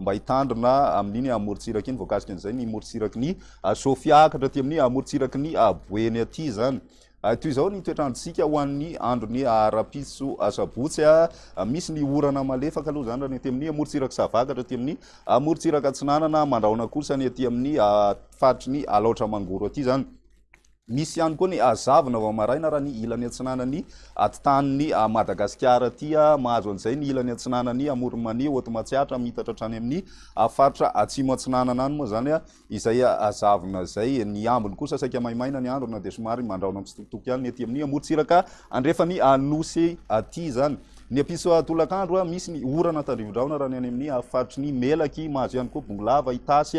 mba hitandrina amin'iny amorontsiraky iny, voakasika an'izay ny morontsiraky ny Sofia haakatra aty amin'ny amorontsiraky ny Boeny aty izany. Toy izao ny toetr'androntsika ho an'ny andron'ny arapitso sabotsy. Misy ny orana malefaka aloha izany raha ny aty amin'ny amorontsiraky savakatra aty amin'ny amorontsiraka atsinanana, mandrahona kosa ny aty amin'ny faritry ny Alaotra Mangoro aty izany. Misy ihany koa ny hazavana vao maraina raha ny ilany atsinanan'ny ati-tanin'i Madagasikara aty. Mahazo an'izay ny ilany atsinanan'i Amoron'i Mania, Haute Matsiatra, miitatra hatrany amin'ny faritra atsimo atsinanana any moa izany izay hazavana izay. Ny ambiny kosa saika maimaina ny andro na dia somary mandrahona mitsitokotoko ihany ny ety amin'ny amorontsiraka andrefan'ny Nosy aty izany. Ny ampitso tolakandro, misy ny orana tandrifin-drahona raha ny any amin'ny faritry ny Melaky. Mahazo ihany koa Bongolava, Itasy.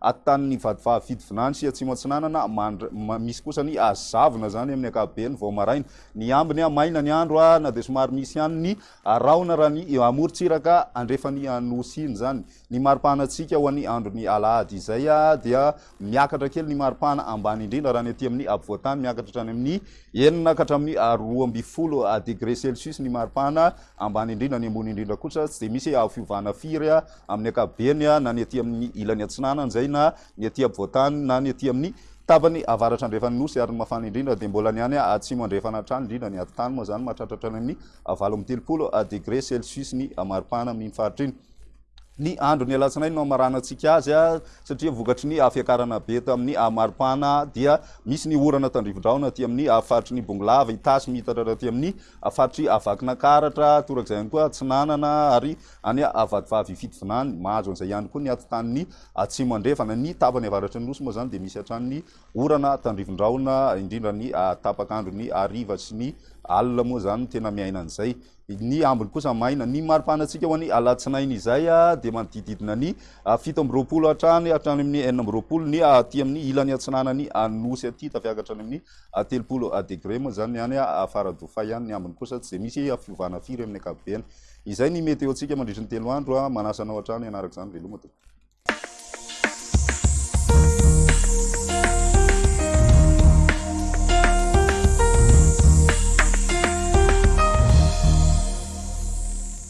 Ataon'ny vadivavy fidy vinancy Atsimo Atsinanana mandry misy kosa ny azo zavona izany amin'ny ankapobeny vao maraina. Ny ambiny maina ny andro na dia somary misy ihany ny rahona raha ny amorontsiraka andrefan'ny Anosy iny izany. Ny maripahanantsika ho an'ny andron'ny alahady izay dia miakatra kely ny maripana ambany indrindra raha ny aty amin'ny apovoan-tany miakatra hatrany amin'ny enina ka hatramin'ny roa ambin'ny folo degre celsius ny maripana ambany indrindra, ny ambony indrindra kosa tsy dia misy fiovana firy. amin'ny ankapobeny, na ny aty amin'ny ilany atsinanan'izay, na ny aty ampovoan-tany, na ny aty amin'ny tapany avaratra andrefan'ny nosy, ary ny mafana indrindra dia mbola ny any atsimo andrefana hatrany, indrindra ny atitany moa izany mahatratra hatrany amin'ny valo amby telopolo degre celsius ny maripana amin'iny faritra iny. Ny andron'ny alatsinainy no hamaranantsika azy, satria vokatry ny fiakarana be tamin'ny maripana dia misy ny orana tandrifin-drahona aty amin'ny faritry ny Bongolava, Itasy, miitatra hatraty amin'ny faritry Vakinankaratra, torak'izay ihany koa Atsinanana ary Any Avadivavy hifidy vinany. Mahazo an'izay ihany koa ny atitan'ny Atsimo Andrefana. Ny tapany avaratry ny Nosy moa izany dia misy hatrany ny orana tandrifin-drahona, indrindra ny tapak'andro, ny hariva sy ny alina moa izany no tena miaina an'izay. Ny ambiny kosa maina. Ny mari-panantsika ho an'ny alatsinainy izay dia manodididina ny fito amby roapolo hatrany hatrany amin'ny enina amby roapolo ny aty amin'ny ilany atsinanan'ny Nosy aty, tafihaka hatrany amin'ny telopolo degre moa izany ny any Faradofay any. Ny ambiny kosa tsy dia misy fiovana firy amin'ny ankapobeny. Izay ny météo tsika mandritry ny telo andro, manasa anao hatrany hanaraka izany, veloma tompoko.